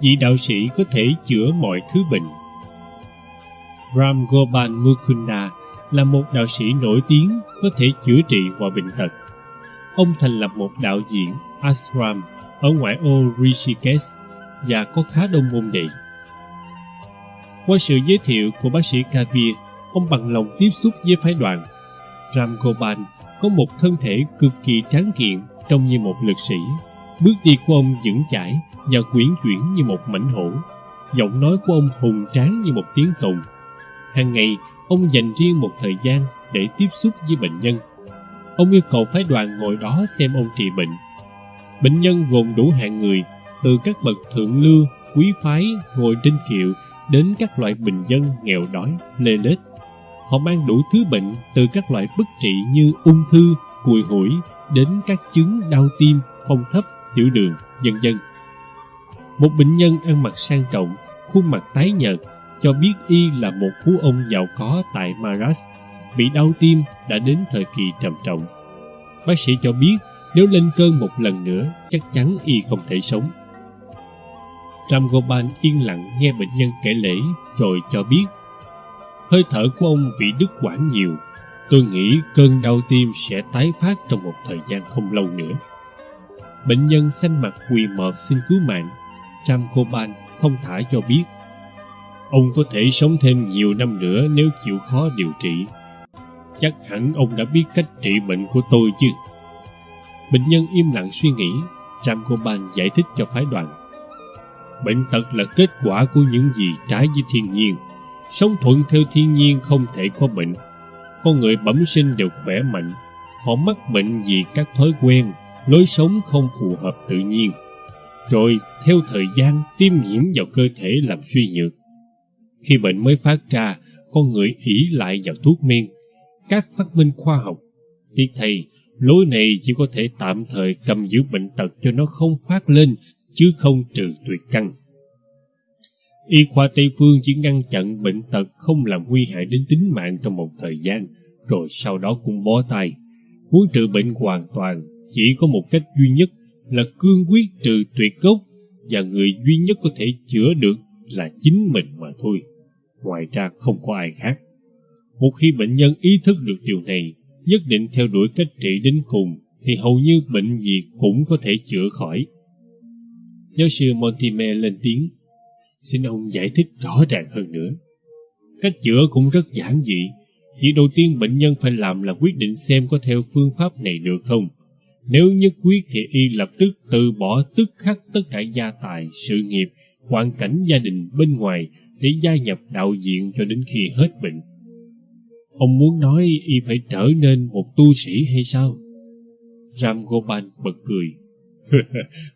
vị đạo sĩ có thể chữa mọi thứ bệnh. Ram Gopal Mukunda là một đạo sĩ nổi tiếng có thể chữa trị mọi bệnh tật. Ông thành lập một đạo diễn ashram ở ngoại ô Rishikesh và có khá đông môn đệ. Qua sự giới thiệu của bác sĩ Kavir, ông bằng lòng tiếp xúc với phái đoàn. Ram Gopal có một thân thể cực kỳ tráng kiện trông như một lực sĩ. Bước đi của ông vững chãi và quyển chuyển như một mảnh hổ. Giọng nói của ông hùng tráng như một tiếng cồng. Hàng ngày, ông dành riêng một thời gian để tiếp xúc với bệnh nhân. Ông yêu cầu phái đoàn ngồi đó xem ông trị bệnh. Bệnh nhân gồm đủ hạng người, từ các bậc thượng lưu, quý phái, ngồi trên kiệu đến các loại bình dân nghèo đói, lê lết. Họ mang đủ thứ bệnh từ các loại bất trị như ung thư, cùi hủi đến các chứng đau tim, phong thấp, tiểu đường, vân dân một bệnh nhân ăn mặc sang trọng, khuôn mặt tái nhợt, cho biết y là một phú ông giàu có tại Maras, bị đau tim đã đến thời kỳ trầm trọng. Bác sĩ cho biết nếu lên cơn một lần nữa chắc chắn y không thể sống. Ramgoban yên lặng nghe bệnh nhân kể lễ rồi cho biết hơi thở của ông bị đứt quãng nhiều. Tôi nghĩ cơn đau tim sẽ tái phát trong một thời gian không lâu nữa. Bệnh nhân xanh mặt quỳ mọt xin cứu mạng. Ram thông thả cho biết ông có thể sống thêm nhiều năm nữa nếu chịu khó điều trị. Chắc hẳn ông đã biết cách trị bệnh của tôi chứ. Bệnh nhân im lặng suy nghĩ, Ram giải thích cho phái đoàn. Bệnh tật là kết quả của những gì trái với thiên nhiên. Sống thuận theo thiên nhiên không thể có bệnh. Con người bẩm sinh đều khỏe mạnh. Họ mắc bệnh vì các thói quen, lối sống không phù hợp tự nhiên. Rồi, theo thời gian, tiêm nhiễm vào cơ thể làm suy nhược. Khi bệnh mới phát ra, con người ỷ lại vào thuốc men, các phát minh khoa học. Tiếc thầy, lối này chỉ có thể tạm thời cầm giữ bệnh tật cho nó không phát lên, chứ không trừ tuyệt căn. Y khoa Tây Phương chỉ ngăn chặn bệnh tật không làm nguy hại đến tính mạng trong một thời gian, rồi sau đó cũng bó tay. Muốn trừ bệnh hoàn toàn, chỉ có một cách duy nhất là cương quyết trừ tuyệt gốc, và người duy nhất có thể chữa được là chính mình mà thôi. Ngoài ra không có ai khác. Một khi bệnh nhân ý thức được điều này, nhất định theo đuổi cách trị đến cùng, thì hầu như bệnh gì cũng có thể chữa khỏi. Giáo sư Montimer lên tiếng, xin ông giải thích rõ ràng hơn nữa. Cách chữa cũng rất giản dị. Việc đầu tiên bệnh nhân phải làm là quyết định xem có theo phương pháp này được không. Nếu nhất quyết thì y lập tức từ bỏ tức khắc tất cả gia tài, sự nghiệp, hoàn cảnh gia đình bên ngoài để gia nhập đạo diện cho đến khi hết bệnh. Ông muốn nói y phải trở nên một tu sĩ hay sao? Ram Gopal bật cười.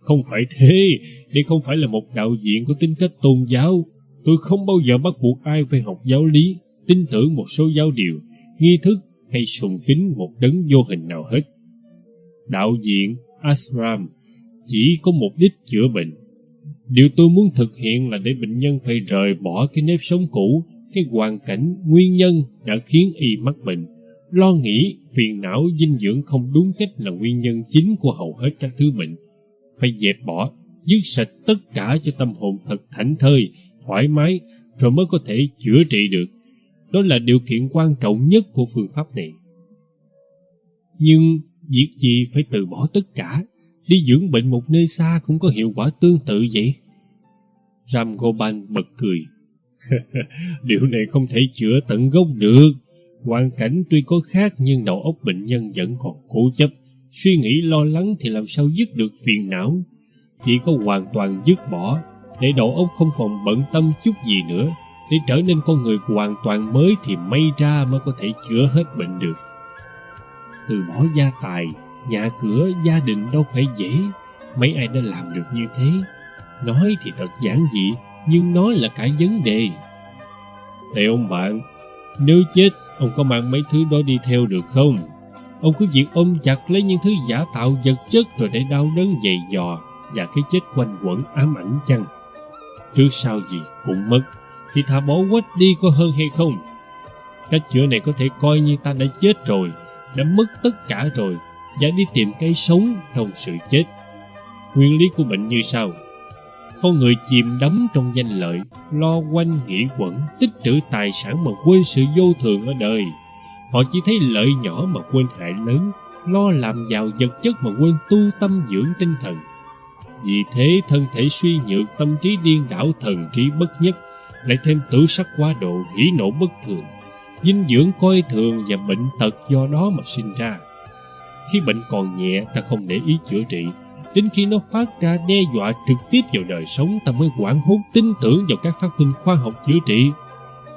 không phải thế, đây không phải là một đạo diện có tính cách tôn giáo. Tôi không bao giờ bắt buộc ai phải học giáo lý, tin tưởng một số giáo điều, nghi thức hay sùng kính một đấng vô hình nào hết. Đạo diện, ashram, chỉ có mục đích chữa bệnh. Điều tôi muốn thực hiện là để bệnh nhân phải rời bỏ cái nếp sống cũ, cái hoàn cảnh, nguyên nhân đã khiến y mắc bệnh Lo nghĩ, phiền não, dinh dưỡng không đúng cách là nguyên nhân chính của hầu hết các thứ bệnh. Phải dẹp bỏ, dứt sạch tất cả cho tâm hồn thật thảnh thơi, thoải mái, rồi mới có thể chữa trị được. Đó là điều kiện quan trọng nhất của phương pháp này. Nhưng việc gì phải từ bỏ tất cả, đi dưỡng bệnh một nơi xa cũng có hiệu quả tương tự vậy? Ram Gopal bật cười. Điều này không thể chữa tận gốc được. Hoàn cảnh tuy có khác nhưng đầu óc bệnh nhân vẫn còn cố chấp. Suy nghĩ lo lắng thì làm sao dứt được phiền não. Chỉ có hoàn toàn dứt bỏ, để đầu óc không còn bận tâm chút gì nữa. Để trở nên con người hoàn toàn mới thì may ra mới có thể chữa hết bệnh được. Từ bỏ gia tài, nhà cửa, gia đình đâu phải dễ. Mấy ai đã làm được như thế? Nói thì thật giản dị, nhưng nói là cả vấn đề. Này ông bạn, nếu chết Ông có mang mấy thứ đó đi theo được không? Ông cứ việc ôm chặt lấy những thứ giả tạo vật chất rồi để đau đớn dày dò và cái chết quanh quẩn ám ảnh chăng? Trước sau gì cũng mất, thì thả bỏ quách đi có hơn hay không? Cách chữa này có thể coi như ta đã chết rồi, đã mất tất cả rồi, và đi tìm cái sống trong sự chết. Nguyên lý của bệnh như sau. con người chìm đắm trong danh lợi lo quanh nghĩ quẩn tích trữ tài sản mà quên sự vô thường ở đời họ chỉ thấy lợi nhỏ mà quên hại lớn lo làm giàu vật chất mà quên tu tâm dưỡng tinh thần vì thế thân thể suy nhược tâm trí điên đảo thần trí bất nhất lại thêm tử sắc quá độ hỉ nộ bất thường dinh dưỡng coi thường và bệnh tật do đó mà sinh ra. Khi bệnh còn nhẹ, ta không để ý chữa trị. Đến khi nó phát ra đe dọa trực tiếp vào đời sống, ta mới quảng hốt tin tưởng vào các phát minh khoa học chữa trị.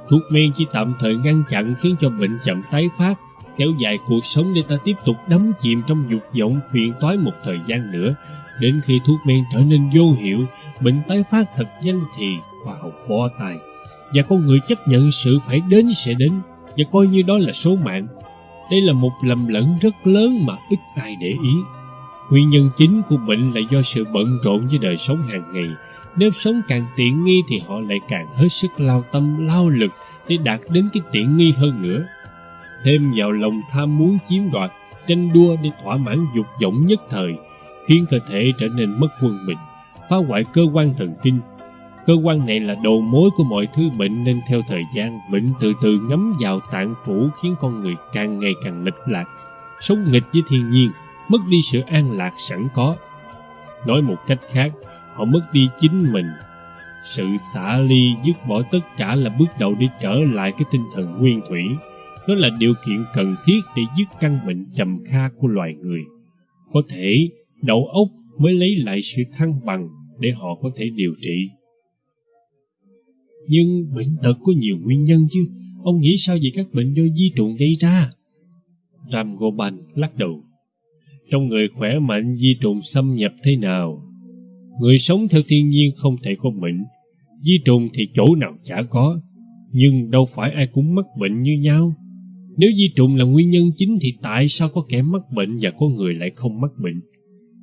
Thuốc men chỉ tạm thời ngăn chặn khiến cho bệnh chậm tái phát, kéo dài cuộc sống để ta tiếp tục đắm chìm trong dục vọng phiền toái một thời gian nữa. Đến khi thuốc men trở nên vô hiệu, bệnh tái phát thật nhanh thì khoa học bỏ tay và con người chấp nhận sự phải đến sẽ đến, và coi như đó là số mạng. Đây là một lầm lẫn rất lớn mà ít ai để ý. Nguyên nhân chính của bệnh là do sự bận rộn với đời sống hàng ngày. Nếu sống càng tiện nghi thì họ lại càng hết sức lao tâm, lao lực để đạt đến cái tiện nghi hơn nữa. Thêm vào lòng tham muốn chiếm đoạt, tranh đua để thỏa mãn dục vọng nhất thời, khiến cơ thể trở nên mất quân bình, phá hoại cơ quan thần kinh cơ quan này là đầu mối của mọi thứ bệnh nên theo thời gian, bệnh từ từ ngấm vào tạng phủ khiến con người càng ngày càng nghịch lạc. Sống nghịch với thiên nhiên, mất đi sự an lạc sẵn có. Nói một cách khác, họ mất đi chính mình. Sự xả ly dứt bỏ tất cả là bước đầu để trở lại cái tinh thần nguyên thủy. Nó là điều kiện cần thiết để dứt căn bệnh trầm kha của loài người. Có thể, đầu óc mới lấy lại sự thăng bằng để họ có thể điều trị nhưng bệnh tật có nhiều nguyên nhân chứ. Ông nghĩ sao về các bệnh do di trùng gây ra? Ram goban lắc đầu. Trong người khỏe mạnh, di trùng xâm nhập thế nào? Người sống theo thiên nhiên không thể có bệnh. Di trùng thì chỗ nào chả có. Nhưng đâu phải ai cũng mắc bệnh như nhau. Nếu di trùng là nguyên nhân chính thì tại sao có kẻ mắc bệnh và có người lại không mắc bệnh?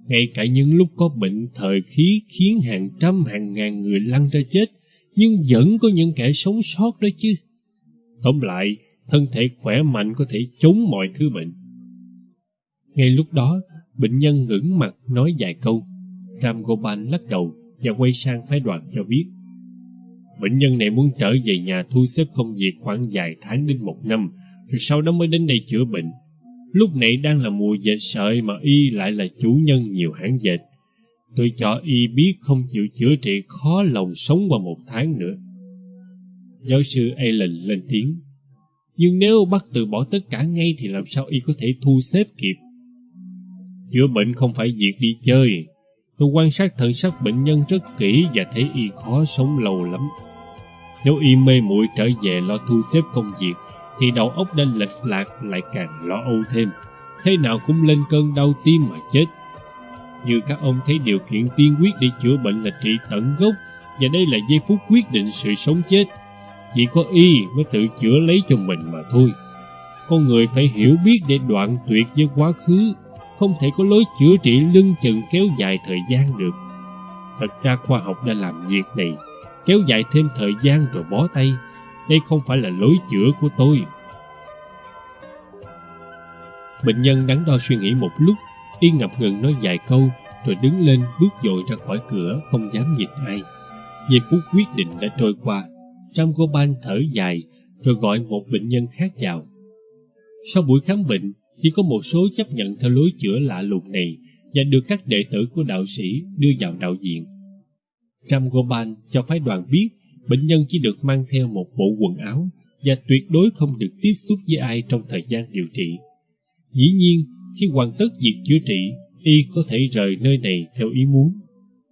Ngay cả những lúc có bệnh, thời khí khiến hàng trăm, hàng ngàn người lăn ra chết nhưng vẫn có những kẻ sống sót đó chứ. Tóm lại, thân thể khỏe mạnh có thể chống mọi thứ bệnh. Ngay lúc đó, bệnh nhân ngẩng mặt nói vài câu. Ram gopal lắc đầu và quay sang phái đoàn cho biết. Bệnh nhân này muốn trở về nhà thu xếp công việc khoảng vài tháng đến một năm, rồi sau đó mới đến đây chữa bệnh. Lúc này đang là mùa dệt sợi mà y lại là chủ nhân nhiều hãng dệt tôi cho y biết không chịu chữa trị khó lòng sống qua một tháng nữa. Giáo sư Allen lên tiếng. Nhưng nếu bắt từ bỏ tất cả ngay thì làm sao y có thể thu xếp kịp? Chữa bệnh không phải việc đi chơi. Tôi quan sát thần sắc bệnh nhân rất kỹ và thấy y khó sống lâu lắm. Nếu y mê muội trở về lo thu xếp công việc, thì đầu óc đã lệch lạc lại càng lo âu thêm. Thế nào cũng lên cơn đau tim mà chết như các ông thấy điều kiện tiên quyết để chữa bệnh là trị tận gốc, và đây là giây phút quyết định sự sống chết. Chỉ có y mới tự chữa lấy cho mình mà thôi. Con người phải hiểu biết để đoạn tuyệt với quá khứ, không thể có lối chữa trị lưng chừng kéo dài thời gian được. Thật ra khoa học đã làm việc này, kéo dài thêm thời gian rồi bó tay. Đây không phải là lối chữa của tôi. Bệnh nhân đắn đo suy nghĩ một lúc y ngập ngừng nói vài câu rồi đứng lên bước dội ra khỏi cửa không dám nhìn ai giây phút quyết định đã trôi qua Ram Gopal thở dài rồi gọi một bệnh nhân khác vào sau buổi khám bệnh chỉ có một số chấp nhận theo lối chữa lạ lùng này và được các đệ tử của đạo sĩ đưa vào đạo diện. Ram Gopal cho phái đoàn biết bệnh nhân chỉ được mang theo một bộ quần áo và tuyệt đối không được tiếp xúc với ai trong thời gian điều trị. Dĩ nhiên, khi hoàn tất việc chữa trị, y có thể rời nơi này theo ý muốn.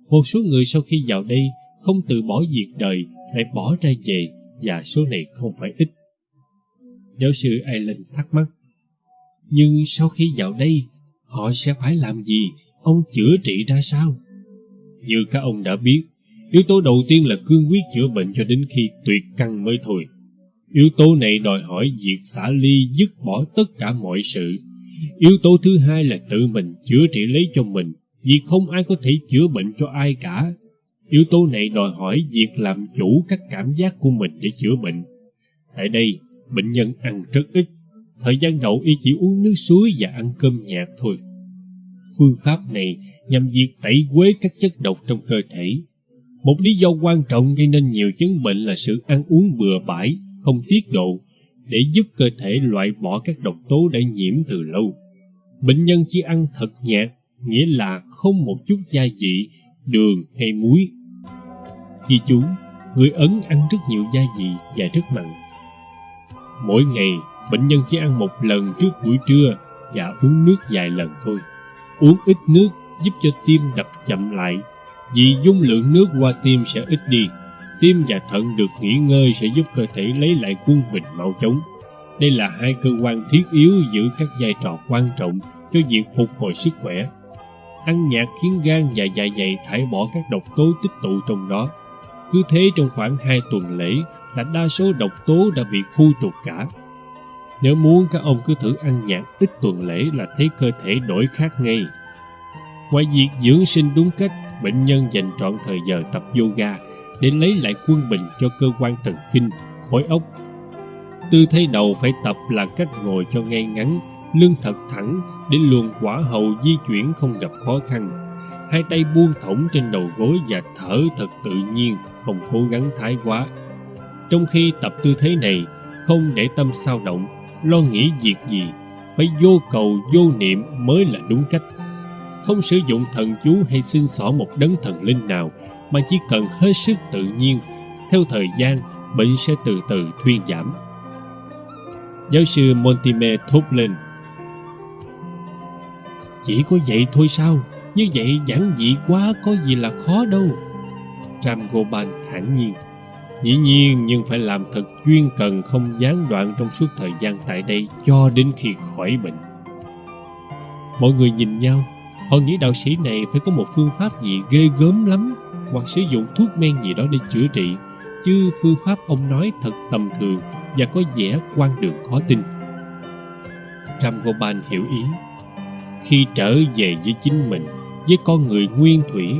Một số người sau khi vào đây không từ bỏ việc đời lại bỏ ra về và số này không phải ít. Giáo sư Allen thắc mắc. Nhưng sau khi vào đây, họ sẽ phải làm gì? Ông chữa trị ra sao? Như các ông đã biết, Yếu tố đầu tiên là cương quyết chữa bệnh cho đến khi tuyệt căn mới thôi. Yếu tố này đòi hỏi việc xả ly dứt bỏ tất cả mọi sự. Yếu tố thứ hai là tự mình chữa trị lấy cho mình, vì không ai có thể chữa bệnh cho ai cả. Yếu tố này đòi hỏi việc làm chủ các cảm giác của mình để chữa bệnh. Tại đây, bệnh nhân ăn rất ít. Thời gian đầu y chỉ uống nước suối và ăn cơm nhạt thôi. Phương pháp này nhằm việc tẩy quế các chất độc trong cơ thể Một lý do quan trọng gây nên nhiều chứng bệnh là sự ăn uống bừa bãi, không tiết độ, để giúp cơ thể loại bỏ các độc tố đã nhiễm từ lâu. Bệnh nhân chỉ ăn thật nhạt, nghĩa là không một chút gia vị, đường hay muối. Ghi chú, người Ấn ăn rất nhiều gia vị và rất mặn. Mỗi ngày, bệnh nhân chỉ ăn một lần trước buổi trưa và uống nước vài lần thôi. Uống ít nước giúp cho tim đập chậm lại, vì dung lượng nước qua tim sẽ ít đi. Tim và thận được nghỉ ngơi sẽ giúp cơ thể lấy lại quân bình mau chóng. Đây là hai cơ quan thiết yếu giữ các vai trò quan trọng cho việc phục hồi sức khỏe. Ăn nhạt khiến gan và dạ dày thải bỏ các độc tố tích tụ trong đó. Cứ thế trong khoảng 2 tuần lễ là đa số độc tố đã bị khu trục cả. Nếu muốn các ông cứ thử ăn nhạt ít tuần lễ là thấy cơ thể đổi khác ngay. Ngoài việc dưỡng sinh đúng cách, bệnh nhân dành trọn thời giờ tập yoga để lấy lại quân bình cho cơ quan thần kinh, khối óc. Tư thế đầu phải tập là cách ngồi cho ngay ngắn, lưng thật thẳng để luồng quả hậu di chuyển không gặp khó khăn. Hai tay buông thõng trên đầu gối và thở thật tự nhiên, không cố gắng thái quá. Trong khi tập tư thế này, không để tâm sao động, lo nghĩ việc gì, phải vô cầu vô niệm mới là đúng cách. Không sử dụng thần chú hay xin xỏ một đấng thần linh nào, mà chỉ cần hết sức tự nhiên. Theo thời gian, bệnh sẽ từ từ thuyên giảm. Giáo sư Montime thốt lên. Chỉ có vậy thôi sao? Như vậy giản dị quá có gì là khó đâu. Ram Goban thản nhiên. Dĩ nhiên nhưng phải làm thật chuyên cần không gián đoạn trong suốt thời gian tại đây cho đến khi khỏi bệnh. Mọi người nhìn nhau, họ nghĩ đạo sĩ này phải có một phương pháp gì ghê gớm lắm hoặc sử dụng thuốc men gì đó để chữa trị, chứ phương pháp ông nói thật tầm thường và có vẻ quan đường khó tin. Ram Goban hiểu ý. Khi trở về với chính mình, với con người nguyên thủy,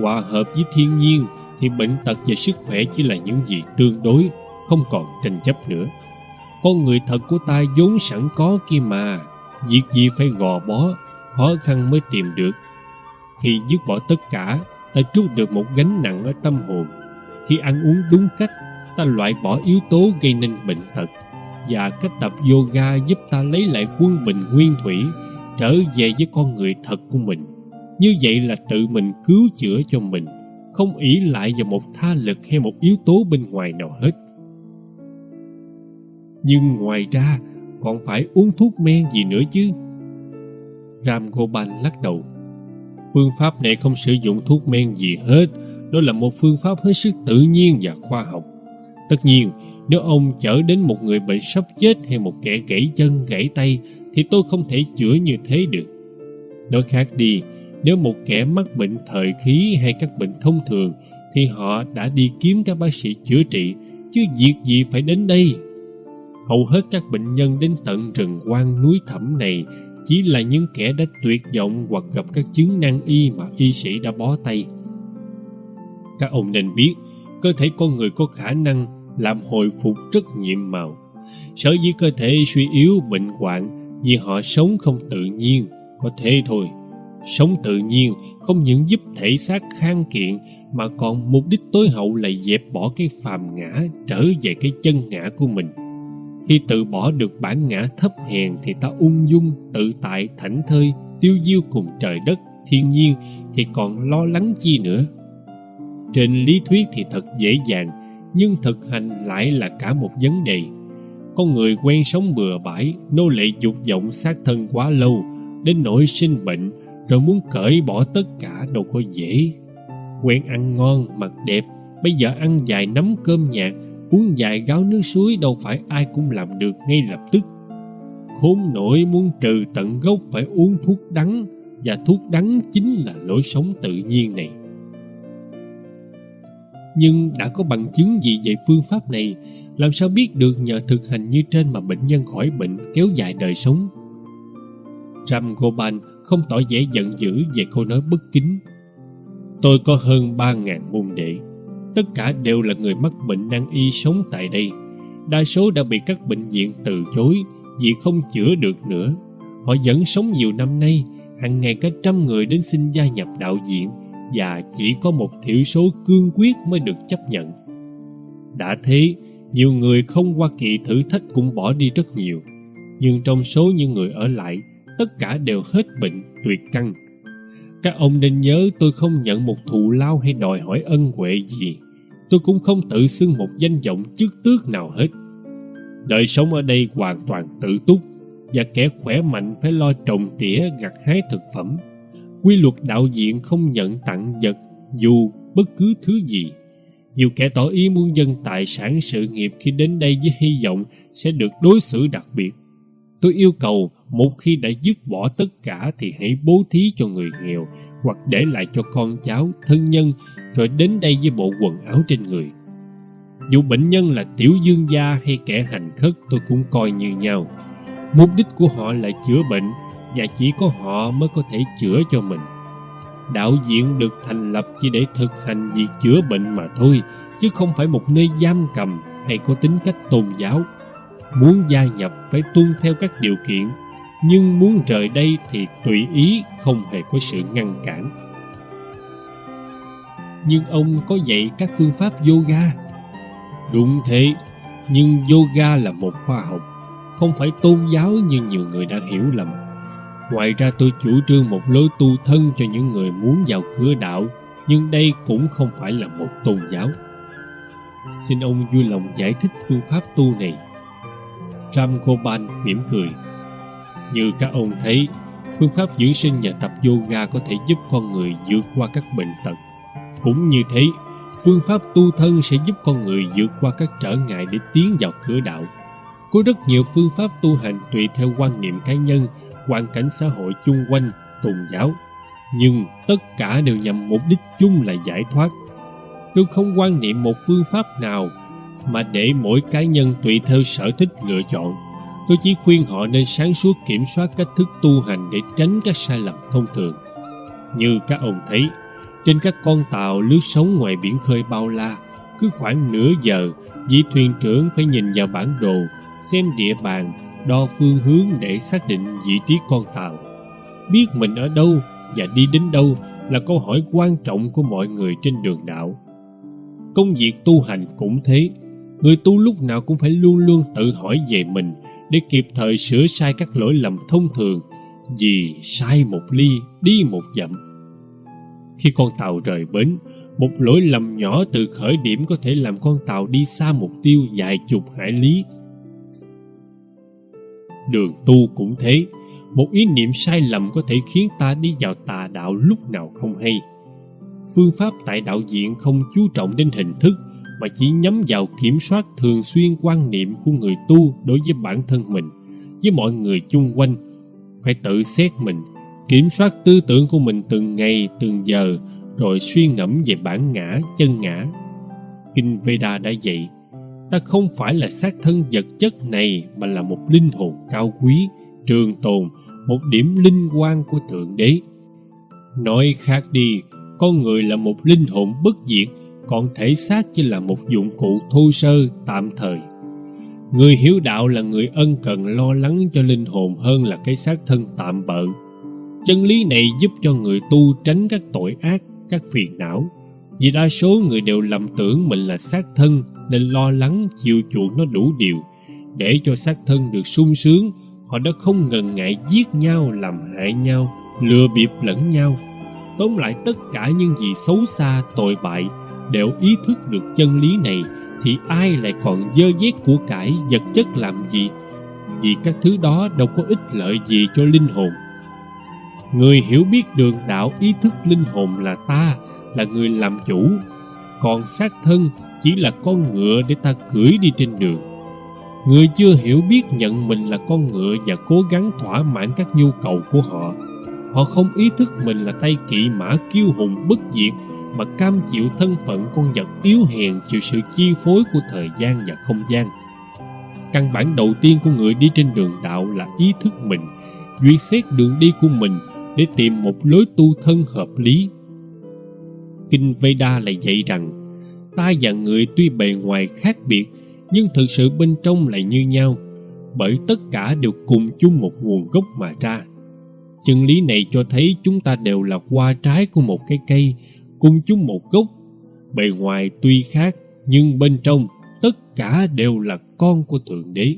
hòa hợp với thiên nhiên thì bệnh tật và sức khỏe chỉ là những gì tương đối, không còn tranh chấp nữa. Con người thật của ta vốn sẵn có kia mà, việc gì phải gò bó, khó khăn mới tìm được. Khi dứt bỏ tất cả, ta trút được một gánh nặng ở tâm hồn. Khi ăn uống đúng cách, ta loại bỏ yếu tố gây nên bệnh tật và cách tập yoga giúp ta lấy lại quân bình nguyên thủy, trở về với con người thật của mình. Như vậy là tự mình cứu chữa cho mình không ỷ lại vào một tha lực hay một yếu tố bên ngoài nào hết nhưng ngoài ra còn phải uống thuốc men gì nữa chứ ram goban lắc đầu phương pháp này không sử dụng thuốc men gì hết. Đó là một phương pháp hết sức tự nhiên và khoa học. Tất nhiên nếu ông chở đến một người bệnh sắp chết hay một kẻ gãy chân gãy tay thì tôi không thể chữa như thế được. Nói khác đi nếu một kẻ mắc bệnh thời khí hay các bệnh thông thường thì họ đã đi kiếm các bác sĩ chữa trị, chứ việc gì phải đến đây. Hầu hết các bệnh nhân đến tận rừng quan núi thẳm này chỉ là những kẻ đã tuyệt vọng hoặc gặp các chứng nan y mà y sĩ đã bó tay. Các ông nên biết, cơ thể con người có khả năng làm hồi phục rất nhiệm màu. Sở dĩ cơ thể suy yếu bệnh hoạn vì họ sống không tự nhiên, có thế thôi. Sống tự nhiên không những giúp thể xác khang kiện mà còn mục đích tối hậu là dẹp bỏ cái phàm ngã trở về cái chân ngã của mình. Khi tự bỏ được bản ngã thấp hèn thì ta ung dung, tự tại, thảnh thơi, tiêu diêu cùng trời đất, thiên nhiên thì còn lo lắng chi nữa. Trên lý thuyết thì thật dễ dàng, nhưng thực hành lại là cả một vấn đề. Con người quen sống bừa bãi, nô lệ dục vọng sát thân quá lâu, đến nỗi sinh bệnh, rồi muốn cởi bỏ tất cả đâu có dễ quen ăn ngon mặc đẹp bây giờ ăn vài nắm cơm nhạt uống vài gáo nước suối đâu phải ai cũng làm được ngay lập tức khốn nổi muốn trừ tận gốc phải uống thuốc đắng, và thuốc đắng chính là lối sống tự nhiên này nhưng đã có bằng chứng gì về phương pháp này, làm sao biết được nhờ thực hành như trên mà bệnh nhân khỏi bệnh kéo dài đời sống ram goban không tỏ vẻ giận dữ về câu nói bất kính. Tôi có hơn ba ngàn môn đệ. Tất cả đều là người mắc bệnh nan y sống tại đây. Đa số đã bị các bệnh viện từ chối vì không chữa được nữa. Họ vẫn sống nhiều năm nay, hàng ngày cả trăm người đến xin gia nhập đạo diện và chỉ có một thiểu số cương quyết mới được chấp nhận đã thế nhiều người không qua kỳ thử thách cũng bỏ đi rất nhiều nhưng trong số những người ở lại tất cả đều hết bệnh tuyệt căn các ông nên nhớ tôi không nhận một thù lao hay đòi hỏi ân huệ gì. Tôi cũng không tự xưng một danh vọng chức tước nào hết. Đời sống ở đây hoàn toàn tự túc, và kẻ khỏe mạnh phải lo trồng tỉa gặt hái thực phẩm. Quy luật đạo diện không nhận tặng vật, dù bất cứ thứ gì. Nhiều kẻ tỏ ý muốn dân tài sản sự nghiệp khi đến đây với hy vọng sẽ được đối xử đặc biệt. Tôi yêu cầu một khi đã dứt bỏ tất cả thì hãy bố thí cho người nghèo, hoặc để lại cho con cháu thân nhân rồi đến đây với bộ quần áo trên người. Dù bệnh nhân là tiểu dương gia hay kẻ hành khất, tôi cũng coi như nhau. Mục đích của họ là chữa bệnh, và chỉ có họ mới có thể chữa cho mình. Đạo viện được thành lập chỉ để thực hành việc chữa bệnh mà thôi, chứ không phải một nơi giam cầm hay có tính cách tôn giáo. Muốn gia nhập phải tuân theo các điều kiện nhưng muốn rời đây thì tùy ý không hề có sự ngăn cản. Nhưng ông có dạy các phương pháp yoga. Đúng thế, nhưng yoga là một khoa học, không phải tôn giáo như nhiều người đã hiểu lầm. Ngoài ra tôi chủ trương một lối tu thân cho những người muốn vào cửa đạo, nhưng đây cũng không phải là một tôn giáo. Xin ông vui lòng giải thích phương pháp tu này. Ramgopal mỉm cười như các ông thấy, phương pháp dưỡng sinh và tập yoga có thể giúp con người vượt qua các bệnh tật. Cũng như thế, phương pháp tu thân sẽ giúp con người vượt qua các trở ngại để tiến vào cửa đạo. Có rất nhiều phương pháp tu hành tùy theo quan niệm cá nhân, hoàn cảnh xã hội chung quanh, tôn giáo. Nhưng tất cả đều nhằm mục đích chung là giải thoát. Tôi không quan niệm một phương pháp nào mà để mỗi cá nhân tùy theo sở thích lựa chọn tôi chỉ khuyên họ nên sáng suốt kiểm soát cách thức tu hành để tránh các sai lầm thông thường. Như các ông thấy, trên các con tàu lướt sóng ngoài biển khơi bao la, cứ khoảng nửa giờ, vị thuyền trưởng phải nhìn vào bản đồ, xem địa bàn, đo phương hướng để xác định vị trí con tàu. Biết mình ở đâu và đi đến đâu là câu hỏi quan trọng của mọi người trên đường đạo công việc tu hành cũng thế, người tu lúc nào cũng phải luôn luôn tự hỏi về mình để kịp thời sửa sai các lỗi lầm thông thường, vì sai một ly đi một dặm. Khi con tàu rời bến, một lỗi lầm nhỏ từ khởi điểm có thể làm con tàu đi xa mục tiêu vài chục hải lý. Đường tu cũng thế, một ý niệm sai lầm có thể khiến ta đi vào tà đạo lúc nào không hay. Phương pháp tại đạo diện không chú trọng đến hình thức mà chỉ nhắm vào kiểm soát thường xuyên quan niệm của người tu đối với bản thân mình. Với mọi người chung quanh, phải tự xét mình, kiểm soát tư tưởng của mình từng ngày, từng giờ, rồi suy ngẫm về bản ngã, chân ngã. Kinh veda đã dạy, ta không phải là xác thân vật chất này, mà là một linh hồn cao quý, trường tồn, một điểm linh quan của thượng đế. Nói khác đi, con người là một linh hồn bất diệt còn thể xác chỉ là một dụng cụ thô sơ, tạm thời. Người hiếu đạo là người ân cần lo lắng cho linh hồn hơn là cái xác thân tạm bợ. Chân lý này giúp cho người tu tránh các tội ác, các phiền não. Vì đa số người đều lầm tưởng mình là xác thân nên lo lắng chiều chuộng nó đủ điều. Để cho xác thân được sung sướng, họ đã không ngần ngại giết nhau, làm hại nhau, lừa bịp lẫn nhau. Tóm lại tất cả những gì xấu xa tội bại đều ý thức được chân lý này, thì ai lại còn dơ dét của cải vật chất làm gì? Vì các thứ đó đâu có ích lợi gì cho linh hồn. Người hiểu biết đường đạo ý thức linh hồn là ta, là người làm chủ. Còn xác thân chỉ là con ngựa để ta cưỡi đi trên đường. Người chưa hiểu biết nhận mình là con ngựa và cố gắng thỏa mãn các nhu cầu của họ. Họ không ý thức mình là tay kỵ mã kiêu hùng bất diệt mà cam chịu thân phận con vật yếu hèn chịu sự chi phối của thời gian và không gian. Căn bản đầu tiên của người đi trên đường đạo là ý thức mình, duyệt xét đường đi của mình để tìm một lối tu thân hợp lý. Kinh veda lại dạy rằng, ta và người tuy bề ngoài khác biệt, nhưng thực sự bên trong lại như nhau, bởi tất cả đều cùng chung một nguồn gốc mà ra. Chân lý này cho thấy chúng ta đều là hoa trái của một cái cây cùng chung một gốc. Bề ngoài tuy khác, nhưng bên trong tất cả đều là con của Thượng Đế.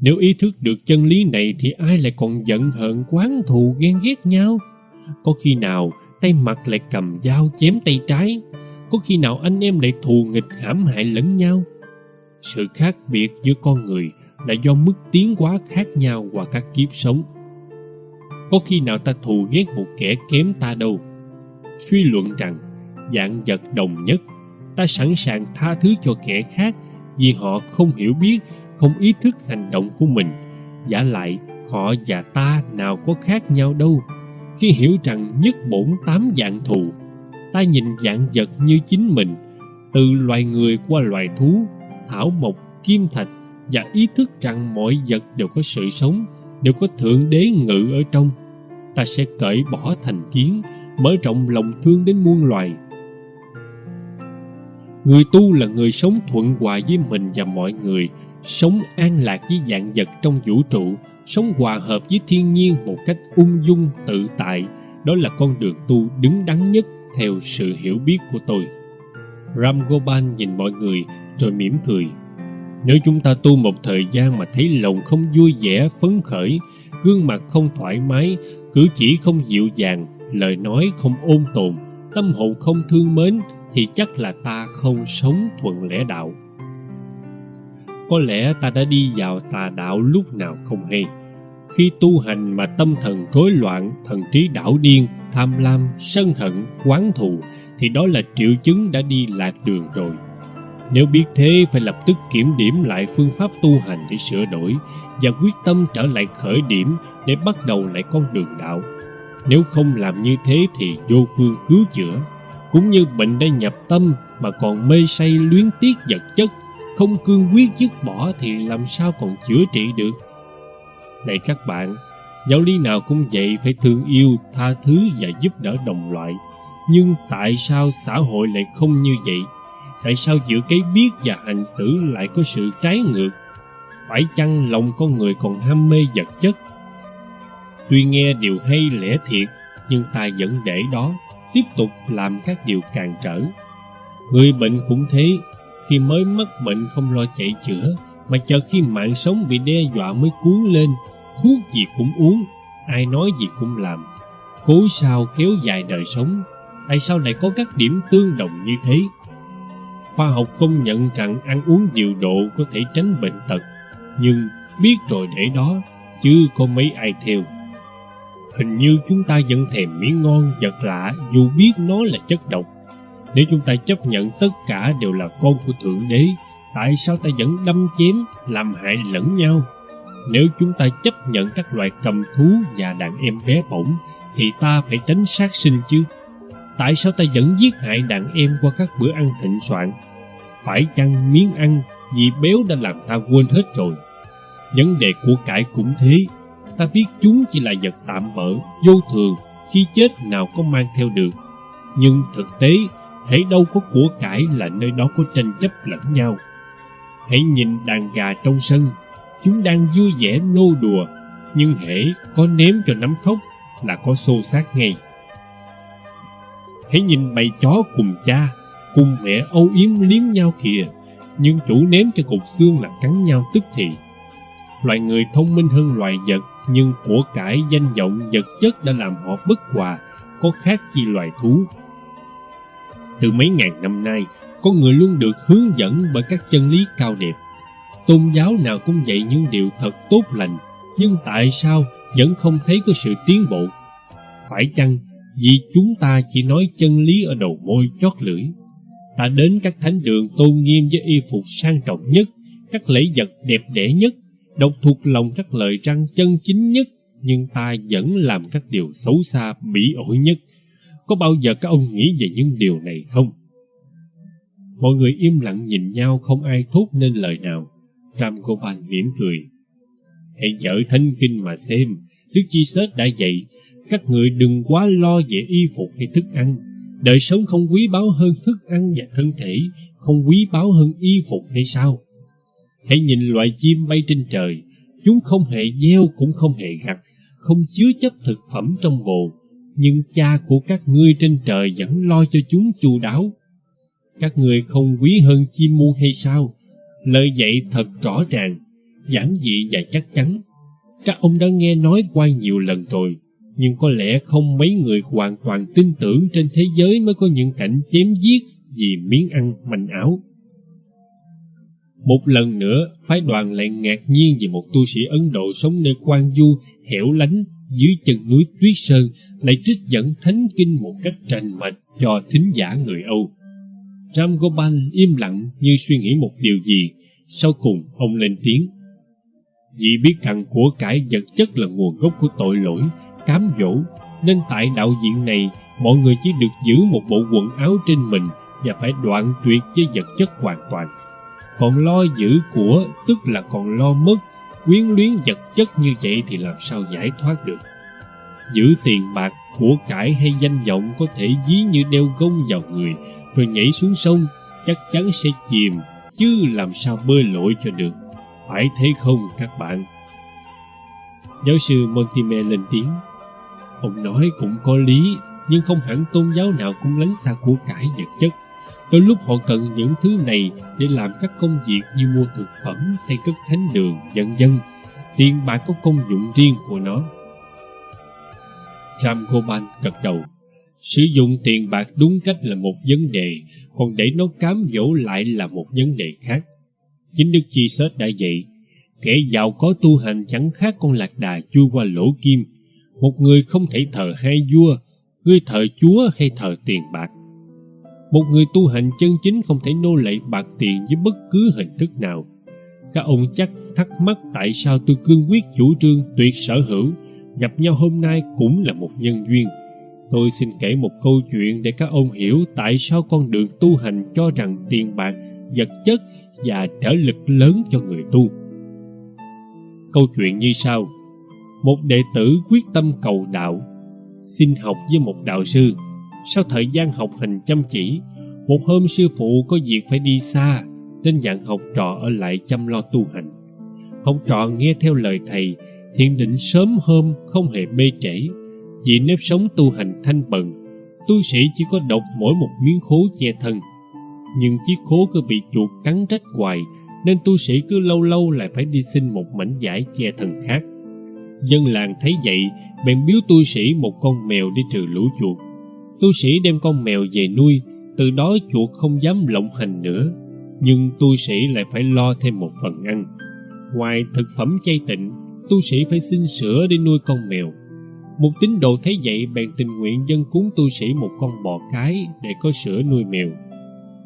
Nếu ý thức được chân lý này thì ai lại còn giận hờn quán thù ghen ghét nhau? Có khi nào tay mặt lại cầm dao chém tay trái? Có khi nào anh em lại thù nghịch hãm hại lẫn nhau? Sự khác biệt giữa con người là do mức tiến hóa khác nhau qua các kiếp sống. Có khi nào ta thù ghét một kẻ kém ta đâu? Suy luận rằng dạng vật đồng nhất, ta sẵn sàng tha thứ cho kẻ khác vì họ không hiểu biết, không ý thức hành động của mình. Giả lại, họ và ta nào có khác nhau đâu. Khi hiểu rằng nhất bổn tám dạng thù, ta nhìn dạng vật như chính mình, từ loài người qua loài thú, thảo mộc, kim thạch và ý thức rằng mọi vật đều có sự sống, đều có Thượng Đế ngự ở trong. Ta sẽ cởi bỏ thành kiến, mở rộng lòng thương đến muôn loài. Người tu là người sống thuận hòa với mình và mọi người, sống an lạc với dạng vật trong vũ trụ, sống hòa hợp với thiên nhiên một cách ung dung tự tại. Đó là con đường tu đứng đắn nhất theo sự hiểu biết của tôi. Ram Gopal nhìn mọi người rồi mỉm cười. Nếu chúng ta tu một thời gian mà thấy lòng không vui vẻ, phấn khởi, gương mặt không thoải mái, cử chỉ không dịu dàng, lời nói không ôn tồn, tâm hồn không thương mến, thì chắc là ta không sống thuận lẽ đạo. Có lẽ ta đã đi vào tà đạo lúc nào không hay. Khi tu hành mà tâm thần rối loạn, thần trí đảo điên, tham lam, sân hận, quán thù, thì đó là triệu chứng đã đi lạc đường rồi. Nếu biết thế phải lập tức kiểm điểm lại phương pháp tu hành để sửa đổi và quyết tâm trở lại khởi điểm để bắt đầu lại con đường đạo. Nếu không làm như thế thì vô phương cứu chữa. Cũng như bệnh đã nhập tâm mà còn mê say luyến tiếc vật chất, không cương quyết dứt bỏ thì làm sao còn chữa trị được. Này các bạn, giáo lý nào cũng vậy phải thương yêu, tha thứ và giúp đỡ đồng loại. Nhưng tại sao xã hội lại không như vậy? tại sao giữa cái biết và hành xử lại có sự trái ngược phải chăng lòng con người còn ham mê vật chất tuy nghe điều hay lẽ thiệt, nhưng ta vẫn để đó, tiếp tục làm các điều cản trở. Người bệnh cũng thế, khi mới mắc bệnh không lo chạy chữa, mà chờ khi mạng sống bị đe dọa mới cuốn lên, thuốc gì cũng uống, ai nói gì cũng làm. Cố sao kéo dài đời sống, tại sao lại có các điểm tương đồng như thế? Khoa học công nhận rằng ăn uống điều độ có thể tránh bệnh tật, nhưng biết rồi để đó, chứ có mấy ai theo hình như chúng ta vẫn thèm miếng ngon, vật lạ, dù biết nó là chất độc. Nếu chúng ta chấp nhận tất cả đều là con của thượng đế, tại sao ta vẫn đâm chém, làm hại lẫn nhau? Nếu chúng ta chấp nhận các loài cầm thú và đàn em bé bỏng, thì ta phải tránh sát sinh chứ. Tại sao ta vẫn giết hại đàn em qua các bữa ăn thịnh soạn? Phải chăng miếng ăn vì béo đã làm ta quên hết rồi? Vấn đề của cải cũng thế ta biết chúng chỉ là vật tạm bỡ, vô thường, khi chết nào có mang theo được. Nhưng thực tế hãy đâu có của cải là nơi đó có tranh chấp lẫn nhau. Hãy nhìn đàn gà trong sân, chúng đang vui vẻ nô đùa, nhưng hễ có ném cho nắm thóc là có xô xát ngay. Hãy nhìn bầy chó cùng cha, cùng mẹ âu yếm liếm nhau kìa, nhưng chủ ném cho cục xương là cắn nhau tức thì. Loài người thông minh hơn loài vật nhưng của cải danh vọng vật chất đã làm họ bất hòa, có khác chi loài thú. Từ mấy ngàn năm nay con người luôn được hướng dẫn bởi các chân lý cao đẹp. Tôn giáo nào cũng dạy những điều thật tốt lành, nhưng tại sao vẫn không thấy có sự tiến bộ? Phải chăng vì chúng ta chỉ nói chân lý ở đầu môi chót lưỡi? Ta đến các thánh đường tôn nghiêm với y phục sang trọng nhất, các lễ vật đẹp đẽ nhất đọc thuộc lòng các lời răng chân chính nhất, nhưng ta vẫn làm các điều xấu xa, bỉ ổi nhất. Có bao giờ các ông nghĩ về những điều này không? Mọi người im lặng nhìn nhau, không ai thốt nên lời nào. Ram gopal mỉm cười. Hãy dở thánh kinh mà xem. Đức chi sết đã dạy, các người đừng quá lo về y phục hay thức ăn. Đời sống không quý báu hơn thức ăn và thân thể, không quý báu hơn y phục hay sao? Hãy nhìn loại chim bay trên trời chúng không hề gieo cũng không hề gặt không chứa chấp thực phẩm trong bồ nhưng cha của các ngươi trên trời vẫn lo cho chúng chu đáo. Các ngươi không quý hơn chim muôn hay sao? Lời dạy thật rõ ràng, giản dị và chắc chắn. Các ông đã nghe nói qua nhiều lần rồi, nhưng có lẽ không mấy người hoàn toàn tin tưởng trên thế giới mới có những cảnh chém giết vì miếng ăn manh áo. Một lần nữa, phái đoàn lại ngạc nhiên vì một tu sĩ Ấn Độ sống nơi quan du, hẻo lánh, dưới chân núi Tuyết Sơn lại trích dẫn thánh kinh một cách trành mạch cho thính giả người Âu. Ram Gopal im lặng như suy nghĩ một điều gì, sau cùng ông lên tiếng. Vì biết rằng của cải vật chất là nguồn gốc của tội lỗi, cám dỗ, nên tại đạo diện này mọi người chỉ được giữ một bộ quần áo trên mình và phải đoạn tuyệt với vật chất hoàn toàn. Còn lo giữ của, tức là còn lo mất, quyến luyến vật chất như vậy thì làm sao giải thoát được? Giữ tiền bạc của cải hay danh vọng có thể dí như đeo gông vào người, rồi nhảy xuống sông, chắc chắn sẽ chìm, chứ làm sao bơi lội cho được. Phải thế không, các bạn? Giáo sư Montime lên tiếng. Ông nói cũng có lý, nhưng không hẳn tôn giáo nào cũng lánh xa của cải vật chất. Đôi lúc họ cần những thứ này để làm các công việc như mua thực phẩm, xây cất thánh đường, vân vân. Tiền bạc có công dụng riêng của nó. Ram Goban gật đầu. Sử dụng tiền bạc đúng cách là một vấn đề, còn để nó cám dỗ lại là một vấn đề khác. Chính Đức Chi Sết đã dạy, kẻ giàu có tu hành chẳng khác con lạc đà chui qua lỗ kim. Một người không thể thờ hai vua, ngươi thờ chúa hay thờ tiền bạc một người tu hành chân chính không thể nô lệ bạc tiền với bất cứ hình thức nào. Các ông chắc thắc mắc tại sao tôi cương quyết chủ trương tuyệt sở hữu, gặp nhau hôm nay cũng là một nhân duyên. Tôi xin kể một câu chuyện để các ông hiểu tại sao con đường tu hành cho rằng tiền bạc, vật chất và trở lực lớn cho người tu. Câu chuyện như sau Một đệ tử quyết tâm cầu đạo, xin học với một đạo sư sau thời gian học hành chăm chỉ, một hôm sư phụ có việc phải đi xa, nên dặn học trò ở lại chăm lo tu hành. Học trò nghe theo lời thầy, thiện định sớm hôm không hề bê trễ. Vì nếp sống tu hành thanh bần, tu sĩ chỉ có độc mỗi một miếng khố che thân. Nhưng chiếc khố cứ bị chuột cắn rách hoài, nên tu sĩ cứ lâu lâu lại phải đi xin một mảnh giải che thân khác. Dân làng thấy vậy, bèn biếu tu sĩ một con mèo để trừ lũ chuột tu sĩ đem con mèo về nuôi, từ đó chuột không dám lộng hành nữa. Nhưng tu sĩ lại phải lo thêm một phần ăn. Ngoài thực phẩm chay tịnh, tu sĩ phải xin sữa để nuôi con mèo. Một tín đồ thấy vậy, bèn tình nguyện dân cúng tu sĩ một con bò cái để có sữa nuôi mèo.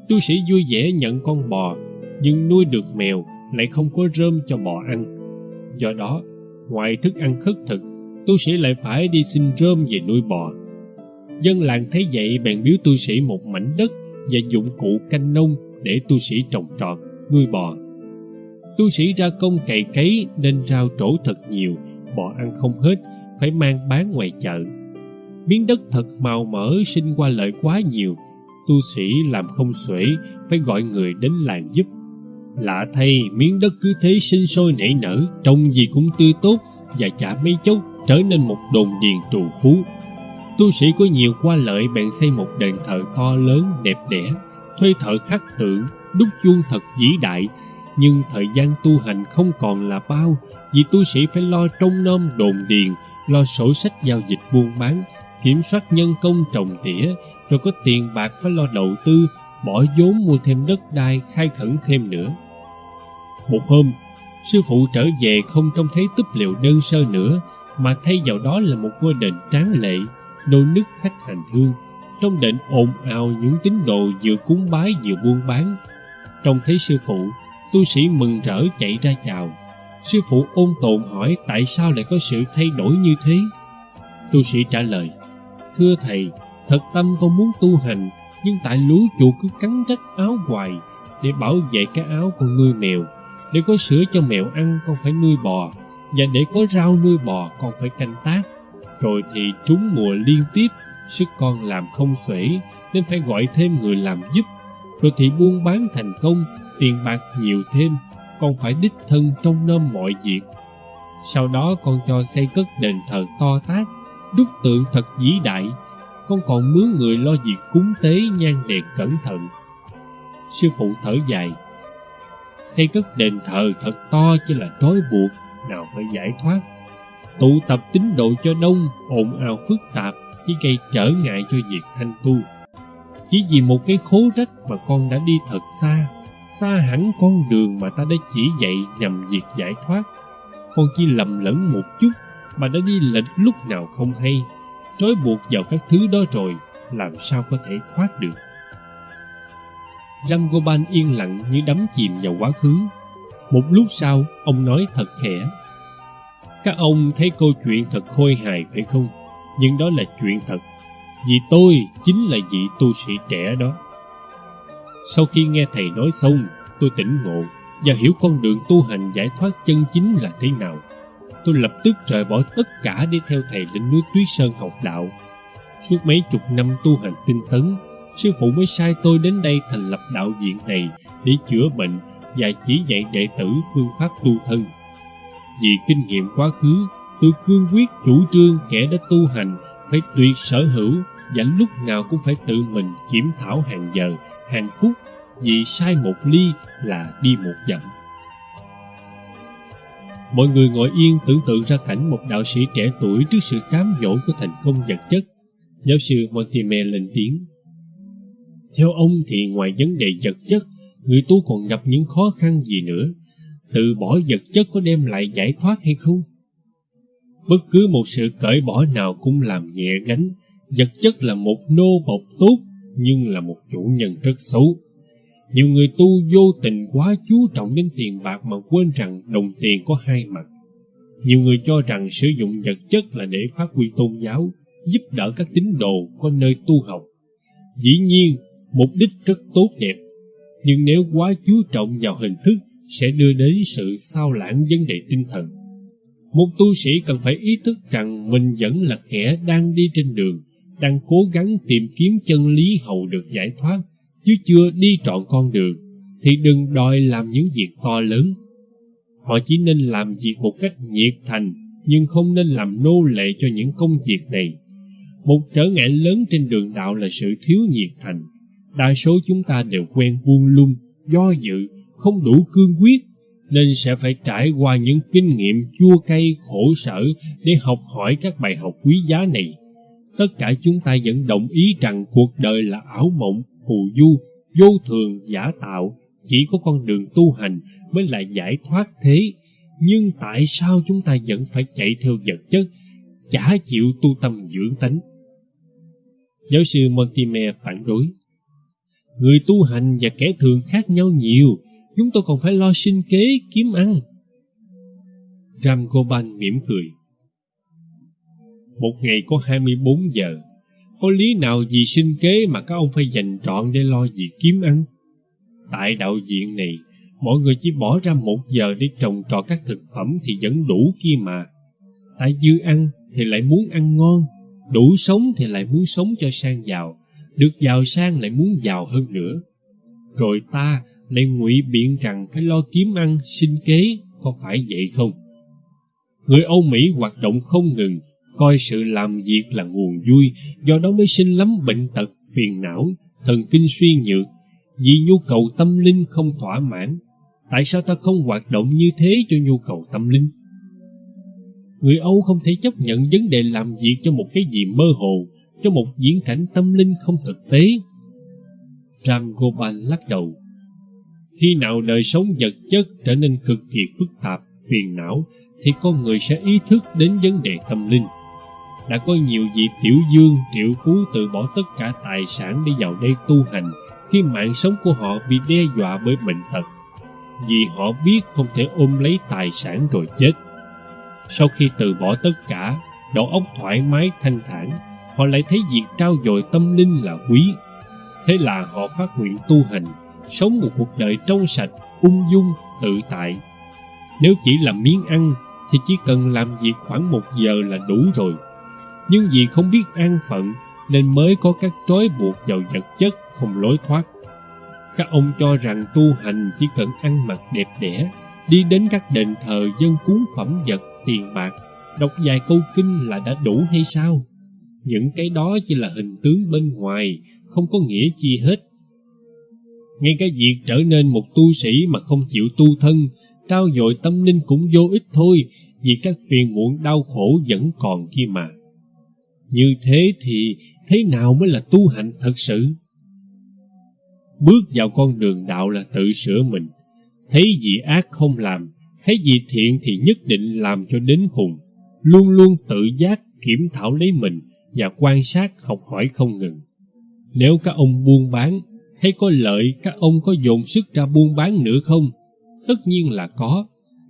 Tu sĩ vui vẻ nhận con bò, nhưng nuôi được mèo lại không có rơm cho bò ăn. Do đó, ngoài thức ăn khất thực, tu sĩ lại phải đi xin rơm về nuôi bò dân làng thấy vậy, bèn biếu tu sĩ một mảnh đất và dụng cụ canh nông để tu sĩ trồng trọt, nuôi bò. Tu sĩ ra công cày cấy nên rau trổ thật nhiều, bò ăn không hết, phải mang bán ngoài chợ. Miếng đất thật màu mỡ sinh qua lợi quá nhiều, tu sĩ làm không xuể, phải gọi người đến làng giúp. Lạ thay, miếng đất cứ thế sinh sôi nảy nở trông gì cũng tươi tốt và chả mấy chốc trở nên một đồn điền trù phú tu sĩ có nhiều qua lợi bèn xây một đền thờ to lớn đẹp đẽ, thuê thợ khắc tượng đúc chuông thật vĩ đại. Nhưng thời gian tu hành không còn là bao, vì tu sĩ phải lo trông nom đồn điền, lo sổ sách giao dịch buôn bán, kiểm soát nhân công trồng tỉa, rồi có tiền bạc phải lo đầu tư, bỏ vốn mua thêm đất đai, khai khẩn thêm nữa. Một hôm, sư phụ trở về không trông thấy túp liệu đơn sơ nữa, mà thay vào đó là một ngôi đền tráng lệ nô nức khách hành hương, trong đền ồn ào những tín đồ vừa cúng bái vừa buôn bán. Trông thấy sư phụ, tu sĩ mừng rỡ chạy ra chào. Sư phụ ôn tồn hỏi tại sao lại có sự thay đổi như thế? Tu sĩ trả lời, thưa thầy, thật tâm con muốn tu hành, nhưng tại lúa chuột cứ cắn rách áo hoài, để bảo vệ cái áo con nuôi mèo. Để có sữa cho mèo ăn, con phải nuôi bò, và để có rau nuôi bò, con phải canh tác rồi thì trúng mùa liên tiếp, sức con làm không xuể, nên phải gọi thêm người làm giúp. Rồi thì buôn bán thành công, tiền bạc nhiều thêm, con phải đích thân trông nom mọi việc. Sau đó con cho xây cất đền thờ to tát, đúc tượng thật vĩ đại. Con còn mướn người lo việc cúng tế nhang đèn cẩn thận. Sư phụ thở dài xây cất đền thờ thật to chỉ là trói buộc, nào phải giải thoát tụ tập tín độ cho đông ồn ào phức tạp, chỉ gây trở ngại cho việc thanh tu. Chỉ vì một cái khố rách mà con đã đi thật xa xa hẳn con đường mà ta đã chỉ dạy nhằm việc giải thoát. Con chỉ lầm lẫn một chút mà đã đi lệch lúc nào không hay, trói buộc vào các thứ đó rồi làm sao có thể thoát được. Rangoban yên lặng như đắm chìm vào quá khứ. Một lúc sau, ông nói thật khẽ các ông thấy câu chuyện thật khôi hài phải không nhưng đó là chuyện thật vì tôi chính là vị tu sĩ trẻ đó sau khi nghe thầy nói xong tôi tỉnh ngộ và hiểu con đường tu hành giải thoát chân chính là thế nào tôi lập tức rời bỏ tất cả để theo thầy lên núi Tuyết Sơn học đạo. Suốt mấy chục năm tu hành tinh tấn, sư phụ mới sai tôi đến đây thành lập đạo viện này để chữa bệnh và chỉ dạy đệ tử phương pháp tu thân. Vì kinh nghiệm quá khứ, tôi cương quyết chủ trương kẻ đã tu hành phải tuyệt sở hữu và lúc nào cũng phải tự mình kiểm thảo hàng giờ, hàng phút vì sai một ly là đi một dặm. Mọi người ngồi yên tưởng tượng ra cảnh một đạo sĩ trẻ tuổi trước sự cám dỗ của thành công vật chất. Giáo sư Mortimer lên tiếng. Theo ông thì ngoài vấn đề vật chất, người tu còn gặp những khó khăn gì nữa? Từ bỏ vật chất có đem lại giải thoát hay không? Bất cứ một sự cởi bỏ nào cũng làm nhẹ gánh. Vật chất là một nô bộc tốt, nhưng là một chủ nhân rất xấu. Nhiều người tu vô tình quá chú trọng đến tiền bạc mà quên rằng đồng tiền có hai mặt. Nhiều người cho rằng sử dụng vật chất là để phát huy tôn giáo, giúp đỡ các tín đồ có nơi tu học. Dĩ nhiên, mục đích rất tốt đẹp, nhưng nếu quá chú trọng vào hình thức sẽ đưa đến sự sao lãng vấn đề tinh thần. Một tu sĩ cần phải ý thức rằng mình vẫn là kẻ đang đi trên đường, đang cố gắng tìm kiếm chân lý hầu được giải thoát chứ chưa đi trọn con đường thì đừng đòi làm những việc to lớn. Họ chỉ nên làm việc một cách nhiệt thành nhưng không nên làm nô lệ cho những công việc này. Một trở ngại lớn trên đường đạo là sự thiếu nhiệt thành. Đa số chúng ta đều quen buông lung do dự không đủ cương quyết nên sẽ phải trải qua những kinh nghiệm chua cay khổ sở để học hỏi các bài học quý giá này tất cả chúng ta vẫn đồng ý rằng cuộc đời là ảo mộng phù du, vô thường, giả tạo, chỉ có con đường tu hành mới là giải thoát thế. Nhưng tại sao chúng ta vẫn phải chạy theo vật chất, chả chịu tu tâm dưỡng tánh? Giáo sư Montimer phản đối. Người tu hành và kẻ thường khác nhau nhiều, chúng tôi còn phải lo sinh kế, kiếm ăn. Ram Goban mỉm cười. Một ngày có 24 giờ, có lý nào vì sinh kế mà các ông phải dành trọn để lo việc kiếm ăn? Tại đạo viện này, mọi người chỉ bỏ ra một giờ để trồng trọt các thực phẩm thì vẫn đủ kia mà. Tại dư ăn thì lại muốn ăn ngon, đủ sống thì lại muốn sống cho sang giàu, được giàu sang lại muốn giàu hơn nữa. Rồi ta lại ngụy biện rằng phải lo kiếm ăn, sinh kế, có phải vậy không? Người Âu Mỹ hoạt động không ngừng, coi sự làm việc là nguồn vui, do đó mới sinh lắm bệnh tật, phiền não, thần kinh suy nhược, vì nhu cầu tâm linh không thỏa mãn. Tại sao ta không hoạt động như thế cho nhu cầu tâm linh? Người Âu không thể chấp nhận vấn đề làm việc cho một cái gì mơ hồ, cho một diễn cảnh tâm linh không thực tế. Ram Gopal lắc đầu. Khi nào đời sống vật chất trở nên cực kỳ phức tạp, phiền não, thì con người sẽ ý thức đến vấn đề tâm linh. Đã có nhiều vị tiểu dương triệu phú từ bỏ tất cả tài sản để vào đây tu hành khi mạng sống của họ bị đe dọa bởi bệnh tật. Vì họ biết không thể ôm lấy tài sản rồi chết. Sau khi từ bỏ tất cả đầu óc thoải mái thanh thản họ lại thấy việc trao dồi tâm linh là quý. Thế là họ phát nguyện tu hành sống một cuộc đời trong sạch ung dung tự tại nếu chỉ làm miếng ăn thì chỉ cần làm việc khoảng một giờ là đủ rồi nhưng vì không biết an phận nên mới có các trói buộc vào vật chất không lối thoát. Các ông cho rằng tu hành chỉ cần ăn mặc đẹp đẽ, đi đến các đền thờ dân cúng phẩm vật, tiền bạc, đọc vài câu kinh là đã đủ hay sao? Những cái đó chỉ là hình tướng bên ngoài, không có nghĩa chi hết. Ngay cả việc trở nên một tu sĩ mà không chịu tu thân, trao dồi tâm linh cũng vô ích thôi, vì các phiền muộn đau khổ vẫn còn kia mà. Như thế thì thế nào mới là tu hành thật sự? Bước vào con đường đạo là tự sửa mình, thấy gì ác không làm, thấy gì thiện thì nhất định làm cho đến cùng, luôn luôn tự giác kiểm thảo lấy mình và quan sát học hỏi không ngừng. Nếu các ông buôn bán, thấy có lợi các ông có dồn sức ra buôn bán nữa không? Tất nhiên là có,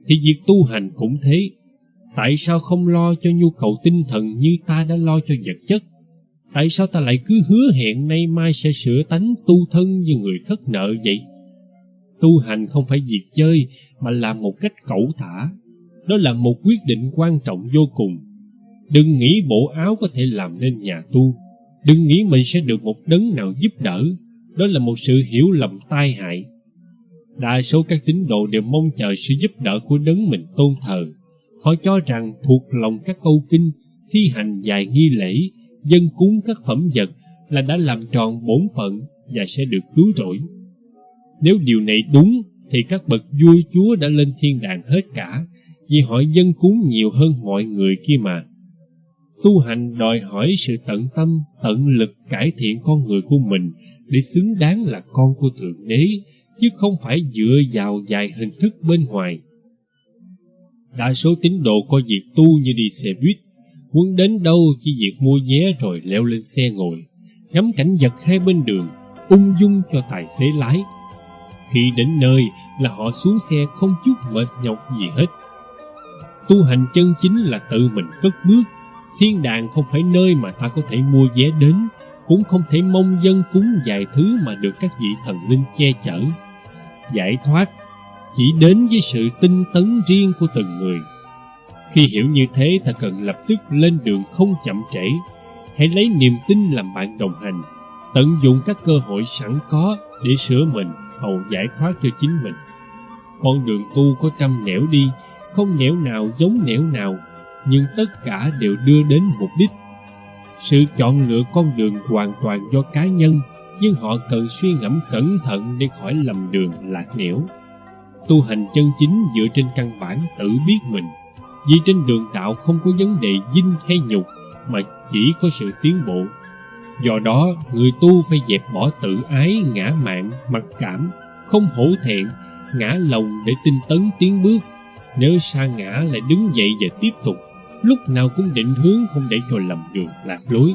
thì việc tu hành cũng thế. Tại sao không lo cho nhu cầu tinh thần như ta đã lo cho vật chất? Tại sao ta lại cứ hứa hẹn nay mai sẽ sửa tánh tu thân như người khất nợ vậy? Tu hành không phải việc chơi mà là một cách cẩu thả. Đó là một quyết định quan trọng vô cùng. Đừng nghĩ bộ áo có thể làm nên nhà tu. Đừng nghĩ mình sẽ được một đấng nào giúp đỡ. Đó là một sự hiểu lầm tai hại. Đa số các tín đồ đều mong chờ sự giúp đỡ của đấng mình tôn thờ. Họ cho rằng thuộc lòng các câu kinh, thi hành dài nghi lễ, dân cúng các phẩm vật là đã làm tròn bổn phận và sẽ được cứu rỗi. Nếu điều này đúng thì các bậc vua chúa đã lên thiên đàng hết cả vì họ dân cúng nhiều hơn mọi người kia mà. Tu hành đòi hỏi sự tận tâm, tận lực cải thiện con người của mình để xứng đáng là con của Thượng Đế, chứ không phải dựa vào vài hình thức bên ngoài. Đa số tín đồ coi việc tu như đi xe buýt, muốn đến đâu chỉ việc mua vé rồi leo lên xe ngồi, ngắm cảnh vật hai bên đường, ung dung cho tài xế lái. Khi đến nơi là họ xuống xe không chút mệt nhọc gì hết. Tu hành chân chính là tự mình cất bước, thiên đàng không phải nơi mà ta có thể mua vé đến, cũng không thể mong dân cúng vài thứ mà được các vị thần linh che chở. Giải thoát chỉ đến với sự tinh tấn riêng của từng người. Khi hiểu như thế ta cần lập tức lên đường không chậm trễ. Hãy lấy niềm tin làm bạn đồng hành, tận dụng các cơ hội sẵn có để sửa mình, hầu giải thoát cho chính mình. Con đường tu có trăm nẻo đi, không nẻo nào giống nẻo nào, nhưng tất cả đều đưa đến mục đích. Sự chọn lựa con đường hoàn toàn do cá nhân, nhưng họ cần suy ngẫm cẩn thận để khỏi lầm đường lạc nẻo. Tu hành chân chính dựa trên căn bản tự biết mình, vì trên đường đạo không có vấn đề dinh hay nhục, mà chỉ có sự tiến bộ. Do đó, người tu phải dẹp bỏ tự ái, ngã mạn, mặc cảm, không hổ thẹn, ngã lòng để tinh tấn tiến bước. Nếu sa ngã lại đứng dậy và tiếp tục, lúc nào cũng định hướng không để cho lầm đường lạc lối.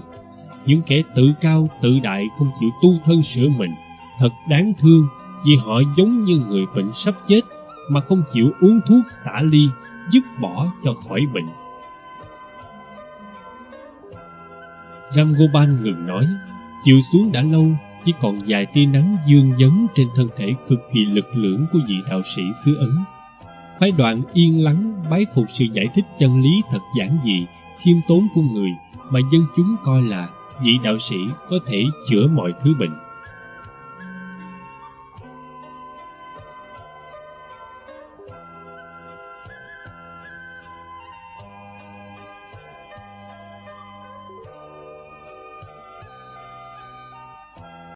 Những kẻ tự cao, tự đại không chịu tu thân sửa mình, thật đáng thương vì họ giống như người bệnh sắp chết mà không chịu uống thuốc xả ly, dứt bỏ cho khỏi bệnh. Ram Goban ngừng nói, chiều xuống đã lâu, chỉ còn vài tia nắng dương dấn trên thân thể cực kỳ lực lưỡng của vị đạo sĩ xứ Ấn. Phái đoạn yên lắng bái phục sự giải thích chân lý thật giản dị, khiêm tốn của người mà dân chúng coi là vị đạo sĩ có thể chữa mọi thứ bệnh.